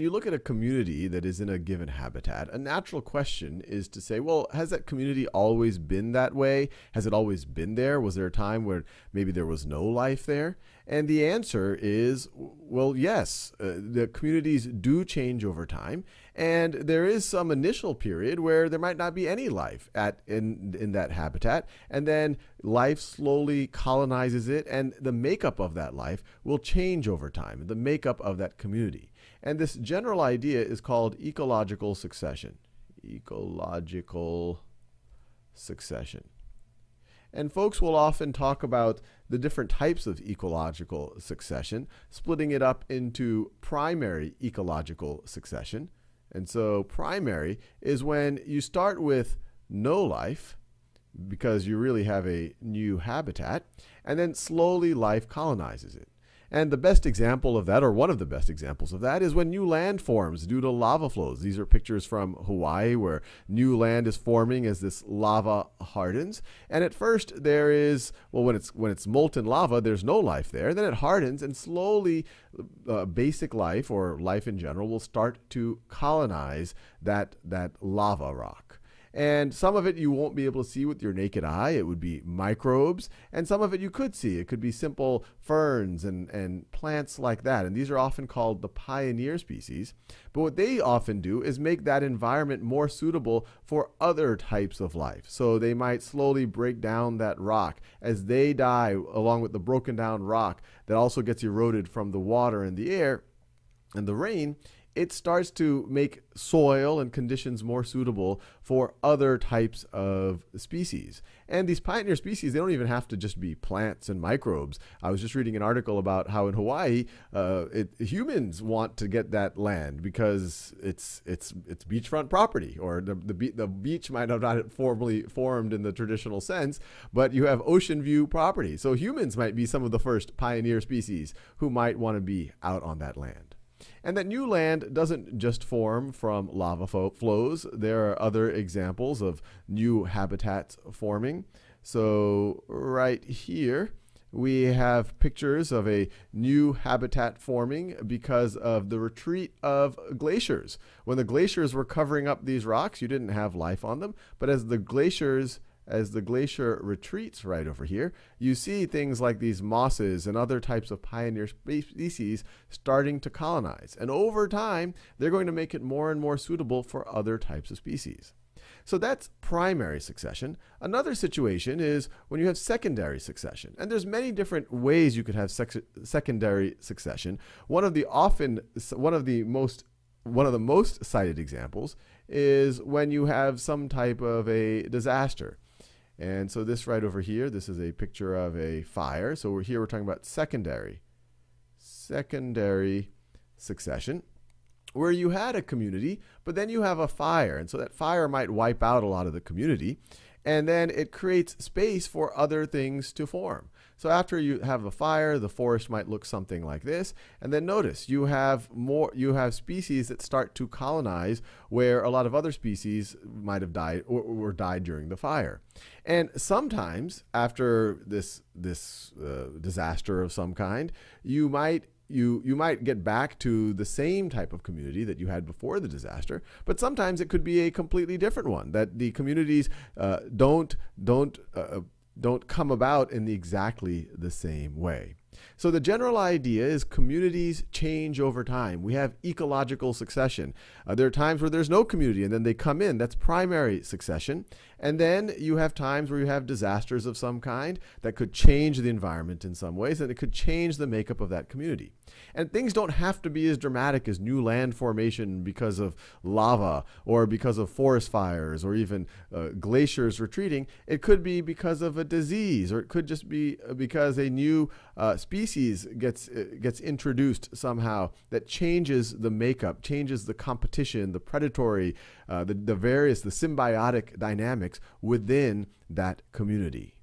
you look at a community that is in a given habitat, a natural question is to say, well, has that community always been that way? Has it always been there? Was there a time where maybe there was no life there? And the answer is, well, yes. Uh, the communities do change over time, and there is some initial period where there might not be any life at in in that habitat, and then life slowly colonizes it, and the makeup of that life will change over time. The makeup of that community. And this general idea is called ecological succession. Ecological succession. And folks will often talk about the different types of ecological succession, splitting it up into primary ecological succession. And so primary is when you start with no life, because you really have a new habitat, and then slowly life colonizes it. And the best example of that, or one of the best examples of that, is when new land forms due to lava flows. These are pictures from Hawaii where new land is forming as this lava hardens. And at first there is, well, when it's, when it's molten lava, there's no life there. Then it hardens and slowly uh, basic life, or life in general, will start to colonize that, that lava rock. And some of it you won't be able to see with your naked eye. It would be microbes. And some of it you could see. It could be simple ferns and, and plants like that. And these are often called the pioneer species. But what they often do is make that environment more suitable for other types of life. So they might slowly break down that rock. As they die, along with the broken down rock that also gets eroded from the water and the air and the rain, it starts to make soil and conditions more suitable for other types of species. And these pioneer species, they don't even have to just be plants and microbes. I was just reading an article about how in Hawaii, uh, it, humans want to get that land because it's it's it's beachfront property, or the the, be the beach might have not formally formed in the traditional sense, but you have ocean view property. So humans might be some of the first pioneer species who might want to be out on that land. And that new land doesn't just form from lava flows. There are other examples of new habitats forming. So right here, we have pictures of a new habitat forming because of the retreat of glaciers. When the glaciers were covering up these rocks, you didn't have life on them. But as the glaciers as the glacier retreats right over here, you see things like these mosses and other types of pioneer species starting to colonize. And over time, they're going to make it more and more suitable for other types of species. So that's primary succession. Another situation is when you have secondary succession. And there's many different ways you could have secondary succession. One of the often one of the most one of the most cited examples is when you have some type of a disaster. And so this right over here, this is a picture of a fire. So we're here we're talking about secondary, secondary succession, where you had a community, but then you have a fire. And so that fire might wipe out a lot of the community. And then it creates space for other things to form. So after you have a fire, the forest might look something like this. And then notice you have more you have species that start to colonize where a lot of other species might have died or, died during the fire. And sometimes after this this uh, disaster of some kind, you might you you might get back to the same type of community that you had before the disaster, but sometimes it could be a completely different one that the communities uh, don't don't uh, don't come about in the exactly the same way. So the general idea is communities change over time. We have ecological succession. Uh, there are times where there's no community and then they come in. That's primary succession. And then you have times where you have disasters of some kind that could change the environment in some ways and it could change the makeup of that community. And things don't have to be as dramatic as new land formation because of lava or because of forest fires or even uh, glaciers retreating. It could be because of a disease or it could just be uh, because a new uh, species gets uh, gets introduced somehow that changes the makeup, changes the competition, the predatory, uh, the, the various, the symbiotic dynamics within that community.